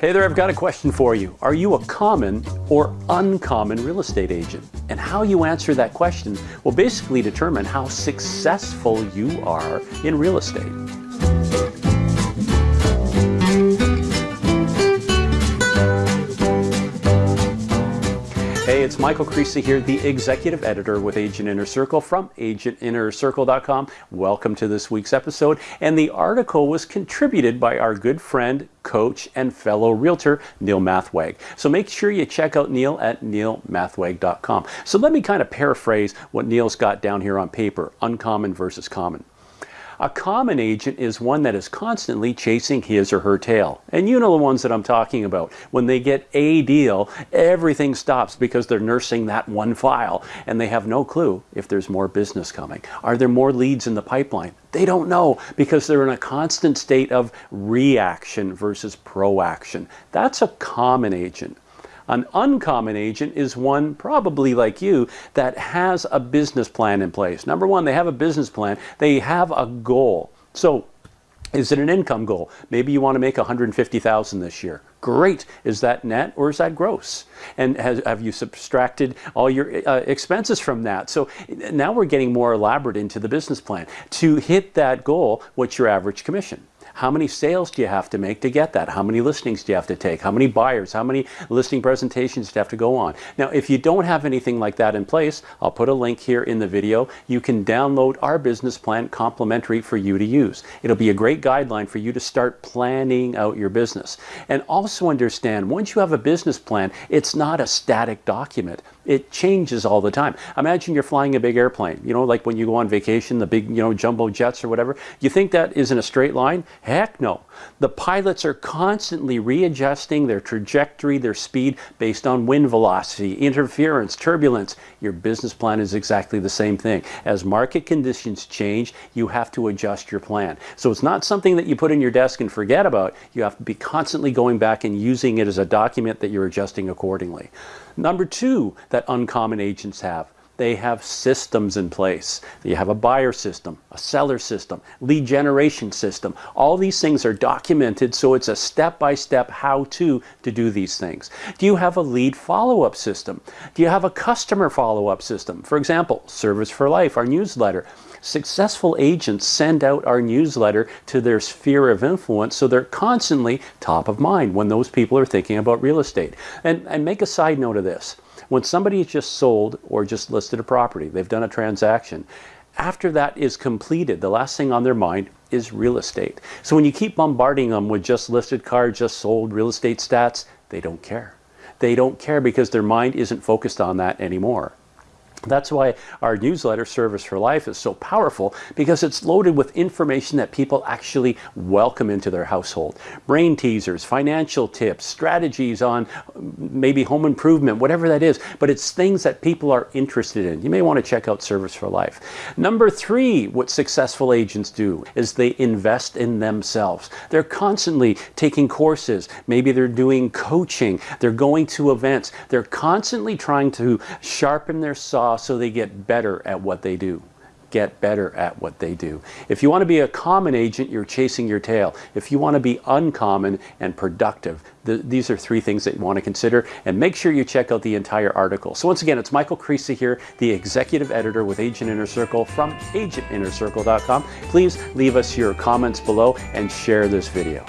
Hey there, I've got a question for you. Are you a common or uncommon real estate agent? And how you answer that question will basically determine how successful you are in real estate. Hey, it's Michael Krisa here, the executive editor with Agent Inner Circle from agentinnercircle.com. Welcome to this week's episode. And the article was contributed by our good friend, coach, and fellow realtor, Neil Mathweg. So make sure you check out Neil at neilmathweg.com. So let me kind of paraphrase what Neil's got down here on paper uncommon versus common. A common agent is one that is constantly chasing his or her tail. And you know the ones that I'm talking about. When they get a deal, everything stops because they're nursing that one file and they have no clue if there's more business coming. Are there more leads in the pipeline? They don't know because they're in a constant state of reaction versus proaction. That's a common agent. An uncommon agent is one, probably like you, that has a business plan in place. Number one, they have a business plan. They have a goal. So is it an income goal? Maybe you want to make 150,000 this year. Great. Is that net or is that gross? And has, have you subtracted all your uh, expenses from that? So now we're getting more elaborate into the business plan. To hit that goal, what's your average commission? How many sales do you have to make to get that? How many listings do you have to take? How many buyers? How many listing presentations do you have to go on? Now, if you don't have anything like that in place, I'll put a link here in the video. You can download our business plan complimentary for you to use. It'll be a great guideline for you to start planning out your business. And also understand, once you have a business plan, it's not a static document. It changes all the time. Imagine you're flying a big airplane, you know, like when you go on vacation, the big, you know, jumbo jets or whatever. You think that is in a straight line? Heck no. The pilots are constantly readjusting their trajectory, their speed based on wind velocity, interference, turbulence. Your business plan is exactly the same thing. As market conditions change, you have to adjust your plan. So it's not something that you put in your desk and forget about. You have to be constantly going back and using it as a document that you're adjusting accordingly. Number two that uncommon agents have, they have systems in place. You have a buyer system, a seller system, lead generation system. All these things are documented so it's a step-by-step how-to to do these things. Do you have a lead follow-up system? Do you have a customer follow-up system? For example, Service for Life, our newsletter. Successful agents send out our newsletter to their sphere of influence so they're constantly top of mind when those people are thinking about real estate. And, and make a side note of this. When somebody has just sold or just listed a property, they've done a transaction, after that is completed, the last thing on their mind is real estate. So when you keep bombarding them with just listed car, just sold real estate stats, they don't care. They don't care because their mind isn't focused on that anymore. That's why our newsletter, Service for Life, is so powerful because it's loaded with information that people actually welcome into their household. Brain teasers, financial tips, strategies on mm, maybe home improvement, whatever that is, but it's things that people are interested in. You may want to check out Service for Life. Number three, what successful agents do is they invest in themselves. They're constantly taking courses. Maybe they're doing coaching. They're going to events. They're constantly trying to sharpen their saw so they get better at what they do get better at what they do. If you want to be a common agent, you're chasing your tail. If you want to be uncommon and productive, the, these are three things that you want to consider and make sure you check out the entire article. So once again, it's Michael Krisa here, the executive editor with Agent Inner Circle from agentinnercircle.com. Please leave us your comments below and share this video.